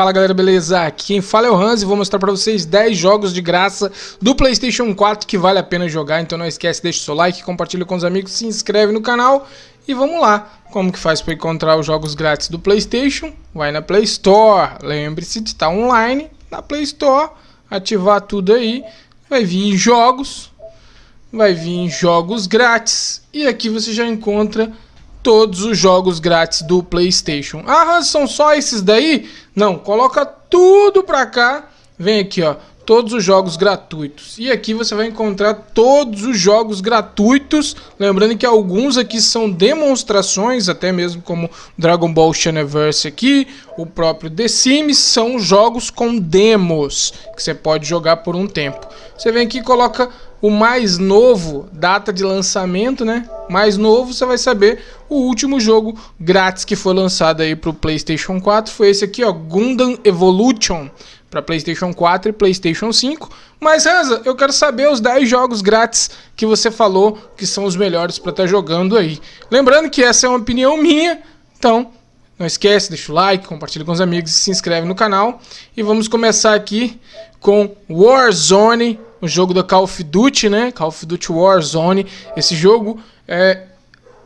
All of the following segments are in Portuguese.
Fala galera, beleza? Aqui quem fala é o Hans e vou mostrar pra vocês 10 jogos de graça do Playstation 4 que vale a pena jogar, então não esquece, deixa o seu like, compartilha com os amigos, se inscreve no canal e vamos lá. Como que faz para encontrar os jogos grátis do Playstation? Vai na Play Store, lembre-se de estar online na Play Store, ativar tudo aí, vai vir em jogos, vai vir em jogos grátis e aqui você já encontra todos os jogos grátis do PlayStation. Ah, são só esses daí? Não, coloca tudo pra cá. Vem aqui, ó, todos os jogos gratuitos. E aqui você vai encontrar todos os jogos gratuitos. Lembrando que alguns aqui são demonstrações, até mesmo como Dragon Ball Xenoverse aqui, o próprio The Sims, são jogos com demos que você pode jogar por um tempo. Você vem aqui e coloca o mais novo, data de lançamento, né? Mais novo, você vai saber o último jogo grátis que foi lançado aí para o PlayStation 4 foi esse aqui, ó, Gundam Evolution para PlayStation 4 e PlayStation 5. Mas Hansa, eu quero saber os 10 jogos grátis que você falou que são os melhores para estar tá jogando aí. Lembrando que essa é uma opinião minha, então não esquece, deixa o like, compartilha com os amigos e se inscreve no canal. E vamos começar aqui com Warzone o jogo da Call of Duty, né? Call of Duty Warzone. Esse jogo é,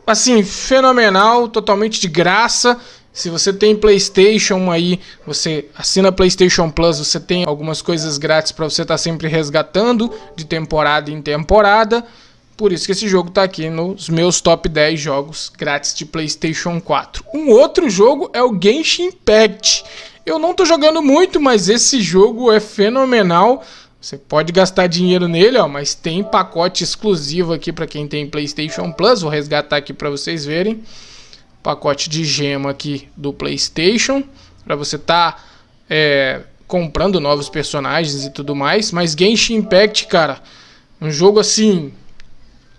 assim, fenomenal, totalmente de graça. Se você tem PlayStation aí, você assina PlayStation Plus, você tem algumas coisas grátis para você estar tá sempre resgatando de temporada em temporada. Por isso que esse jogo está aqui nos meus top 10 jogos grátis de PlayStation 4. Um outro jogo é o Genshin Impact. Eu não estou jogando muito, mas esse jogo é fenomenal. Você pode gastar dinheiro nele, ó, mas tem pacote exclusivo aqui para quem tem PlayStation Plus. Vou resgatar aqui para vocês verem. Pacote de gema aqui do PlayStation para você tá é, comprando novos personagens e tudo mais. Mas Genshin Impact, cara, um jogo assim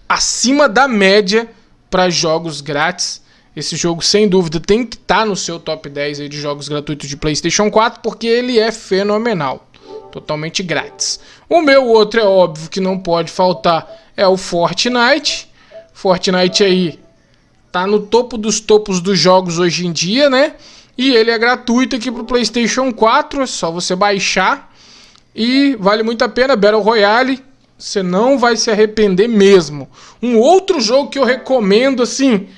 acima da média para jogos grátis. Esse jogo, sem dúvida, tem que estar tá no seu top 10 de jogos gratuitos de PlayStation 4 porque ele é fenomenal totalmente grátis. O meu outro é óbvio que não pode faltar é o Fortnite. Fortnite aí tá no topo dos topos dos jogos hoje em dia, né? E ele é gratuito aqui pro PlayStation 4, é só você baixar e vale muito a pena Battle Royale. Você não vai se arrepender mesmo. Um outro jogo que eu recomendo assim,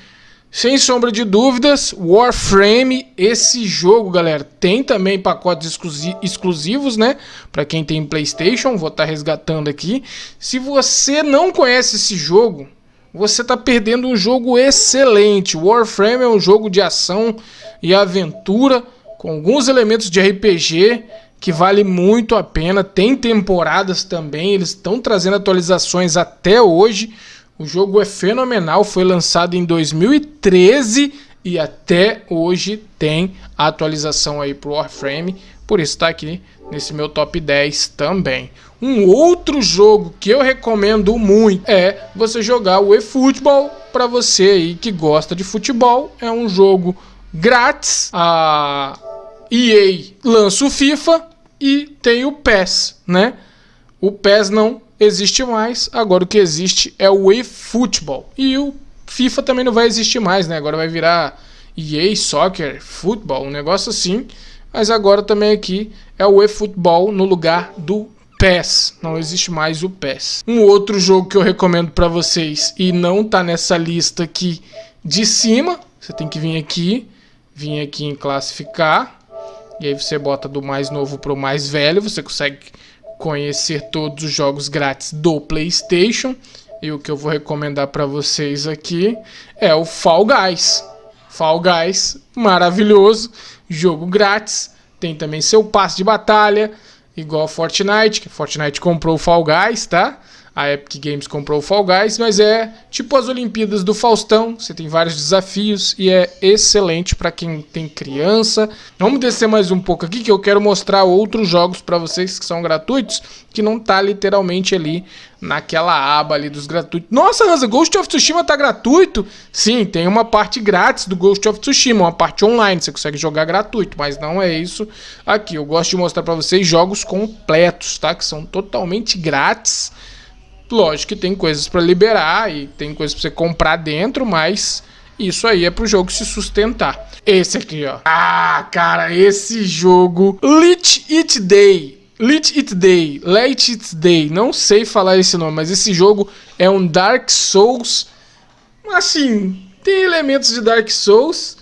sem sombra de dúvidas, Warframe, esse jogo, galera, tem também pacotes exclusivos, né? Para quem tem PlayStation, vou estar tá resgatando aqui. Se você não conhece esse jogo, você está perdendo um jogo excelente. Warframe é um jogo de ação e aventura com alguns elementos de RPG que vale muito a pena. Tem temporadas também, eles estão trazendo atualizações até hoje. O jogo é fenomenal, foi lançado em 2013 e até hoje tem atualização aí pro Warframe, por isso está aqui nesse meu top 10 também. Um outro jogo que eu recomendo muito é você jogar o eFootball para você aí que gosta de futebol. É um jogo grátis, a EA lança o FIFA e tem o PES, né? O PES não existe mais, agora o que existe é o eFootball. E o FIFA também não vai existir mais, né? Agora vai virar EA Soccer Football, um negócio assim. Mas agora também aqui é o eFootball no lugar do PES. Não existe mais o PES. Um outro jogo que eu recomendo para vocês e não tá nessa lista aqui de cima, você tem que vir aqui, vir aqui em classificar. E aí você bota do mais novo para o mais velho, você consegue conhecer todos os jogos grátis do PlayStation. E o que eu vou recomendar para vocês aqui é o Fall Guys. Fall Guys, maravilhoso, jogo grátis. Tem também seu passe de batalha, igual Fortnite, que Fortnite comprou o Fall Guys, tá? A Epic Games comprou o Fall Guys, mas é tipo as Olimpíadas do Faustão, você tem vários desafios e é excelente para quem tem criança. Vamos descer mais um pouco aqui que eu quero mostrar outros jogos para vocês que são gratuitos, que não tá literalmente ali naquela aba ali dos gratuitos. Nossa, Hansa, Ghost of Tsushima tá gratuito? Sim, tem uma parte grátis do Ghost of Tsushima, uma parte online, você consegue jogar gratuito, mas não é isso aqui. Eu gosto de mostrar para vocês jogos completos, tá? Que são totalmente grátis Lógico que tem coisas para liberar e tem coisas para você comprar dentro, mas Isso aí é pro jogo se sustentar. Esse aqui, ó. Ah, cara, esse jogo. Lit It Day. Lit It Day. Let It Day. Não sei falar esse nome, mas esse jogo é um Dark Souls. Assim, tem elementos de Dark Souls,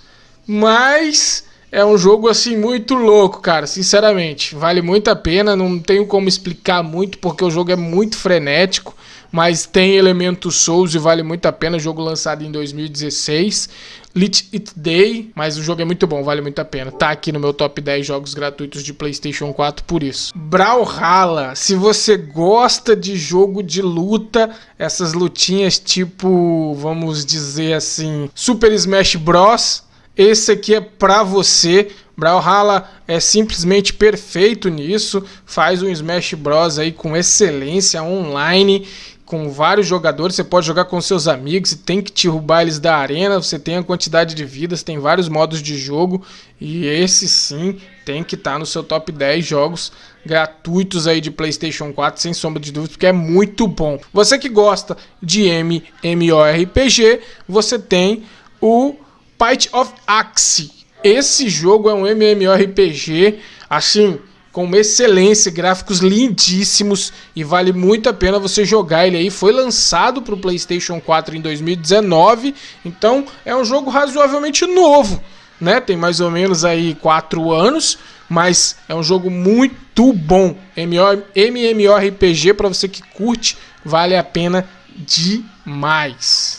mas é um jogo assim muito louco, cara, sinceramente. Vale muito a pena, não tenho como explicar muito porque o jogo é muito frenético, mas tem elementos Souls e vale muito a pena. Jogo lançado em 2016. Lit It Day, mas o jogo é muito bom, vale muito a pena. Tá aqui no meu top 10 jogos gratuitos de PlayStation 4 por isso. Brawlhalla, se você gosta de jogo de luta, essas lutinhas tipo, vamos dizer assim, Super Smash Bros, esse aqui é pra você. Brawlhalla é simplesmente perfeito nisso, faz um Smash Bros. aí com excelência online, com vários jogadores, você pode jogar com seus amigos e tem que derrubar eles da arena, você tem a quantidade de vidas, tem vários modos de jogo. E esse sim tem que estar tá no seu top 10 jogos gratuitos aí de PlayStation 4, sem sombra de dúvida, porque é muito bom. Você que gosta de MMORPG, você tem o Fight of Axe. Esse jogo é um MMORPG, assim, com excelência, gráficos lindíssimos e vale muito a pena você jogar ele aí. Foi lançado para o PlayStation 4 em 2019, então é um jogo razoavelmente novo, né? Tem mais ou menos aí 4 anos, mas é um jogo muito bom. MMORPG para você que curte, vale a pena demais.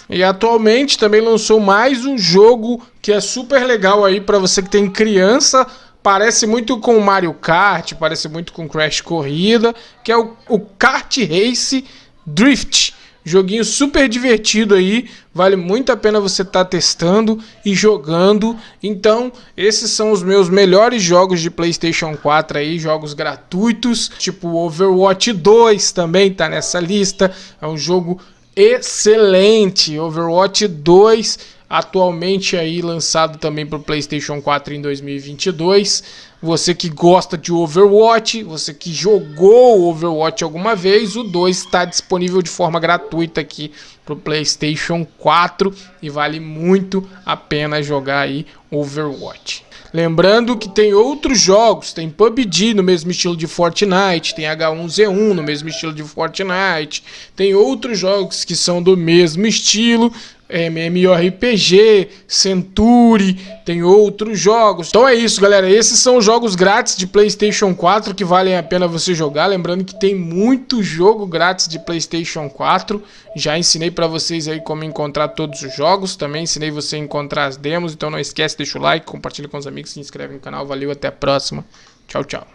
E atualmente também lançou mais um jogo que é super legal aí para você que tem criança. Parece muito com Mario Kart, parece muito com Crash Corrida, que é o, o Kart Race Drift. Joguinho super divertido aí, vale muito a pena você estar tá testando e jogando. Então, esses são os meus melhores jogos de PlayStation 4 aí, jogos gratuitos, tipo Overwatch 2 também tá nessa lista. É um jogo excelente, Overwatch 2 atualmente aí lançado também para o PlayStation 4 em 2022. Você que gosta de Overwatch, você que jogou Overwatch alguma vez, o 2 está disponível de forma gratuita aqui para o PlayStation 4 e vale muito a pena jogar aí Overwatch. Lembrando que tem outros jogos, tem PUBG no mesmo estilo de Fortnite, tem H1Z1 no mesmo estilo de Fortnite, tem outros jogos que são do mesmo estilo, MMORPG, Century, tem outros jogos. Então é isso, galera. Esses são os jogos grátis de PlayStation 4 que valem a pena você jogar. Lembrando que tem muito jogo grátis de PlayStation 4. Já ensinei para vocês aí como encontrar todos os jogos. Também ensinei você a encontrar as demos. Então não esquece, deixa o like, compartilha com os amigos, se inscreve no canal. Valeu, até a próxima. Tchau, tchau.